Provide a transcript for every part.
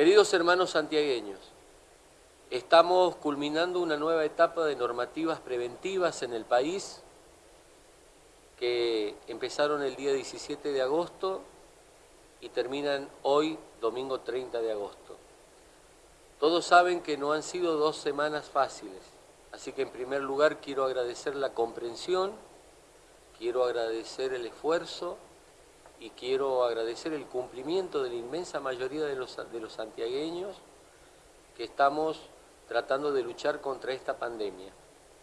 Queridos hermanos santiagueños, estamos culminando una nueva etapa de normativas preventivas en el país que empezaron el día 17 de agosto y terminan hoy, domingo 30 de agosto. Todos saben que no han sido dos semanas fáciles, así que en primer lugar quiero agradecer la comprensión, quiero agradecer el esfuerzo, y quiero agradecer el cumplimiento de la inmensa mayoría de los, de los santiagueños que estamos tratando de luchar contra esta pandemia.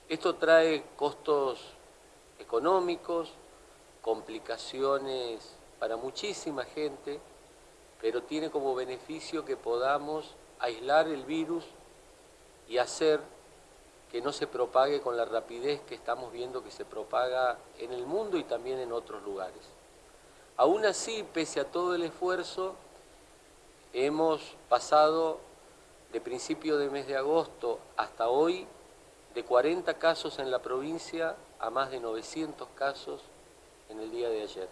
Esto trae costos económicos, complicaciones para muchísima gente, pero tiene como beneficio que podamos aislar el virus y hacer que no se propague con la rapidez que estamos viendo que se propaga en el mundo y también en otros lugares. Aún así, pese a todo el esfuerzo, hemos pasado de principio de mes de agosto hasta hoy de 40 casos en la provincia a más de 900 casos en el día de ayer.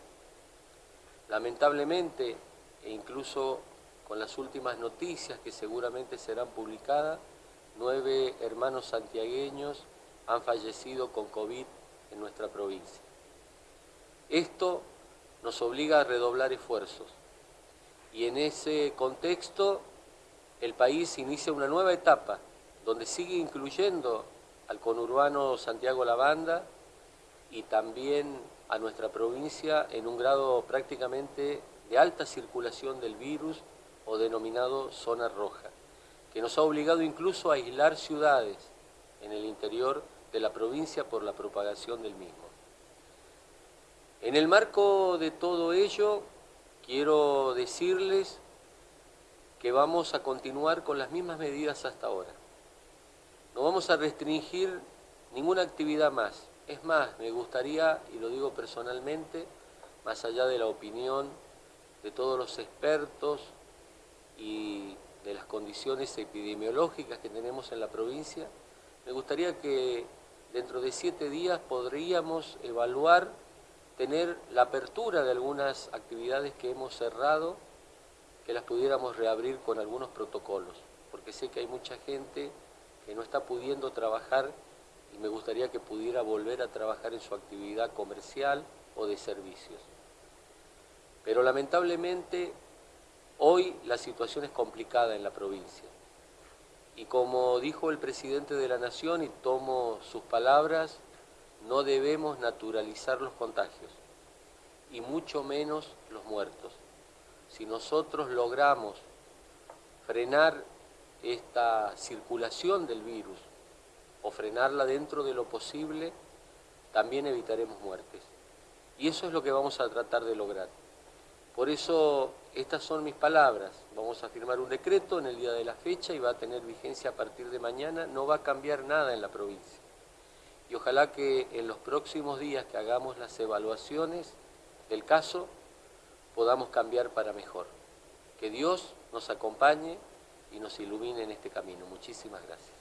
Lamentablemente, e incluso con las últimas noticias que seguramente serán publicadas, nueve hermanos santiagueños han fallecido con COVID en nuestra provincia. Esto nos obliga a redoblar esfuerzos. Y en ese contexto el país inicia una nueva etapa donde sigue incluyendo al conurbano Santiago Lavanda y también a nuestra provincia en un grado prácticamente de alta circulación del virus o denominado zona roja, que nos ha obligado incluso a aislar ciudades en el interior de la provincia por la propagación del mismo. En el marco de todo ello, quiero decirles que vamos a continuar con las mismas medidas hasta ahora. No vamos a restringir ninguna actividad más. Es más, me gustaría, y lo digo personalmente, más allá de la opinión de todos los expertos y de las condiciones epidemiológicas que tenemos en la provincia, me gustaría que dentro de siete días podríamos evaluar tener la apertura de algunas actividades que hemos cerrado, que las pudiéramos reabrir con algunos protocolos, porque sé que hay mucha gente que no está pudiendo trabajar y me gustaría que pudiera volver a trabajar en su actividad comercial o de servicios. Pero lamentablemente hoy la situación es complicada en la provincia. Y como dijo el presidente de la Nación, y tomo sus palabras, no debemos naturalizar los contagios y mucho menos los muertos. Si nosotros logramos frenar esta circulación del virus o frenarla dentro de lo posible, también evitaremos muertes. Y eso es lo que vamos a tratar de lograr. Por eso estas son mis palabras. Vamos a firmar un decreto en el día de la fecha y va a tener vigencia a partir de mañana. No va a cambiar nada en la provincia y ojalá que en los próximos días que hagamos las evaluaciones del caso podamos cambiar para mejor. Que Dios nos acompañe y nos ilumine en este camino. Muchísimas gracias.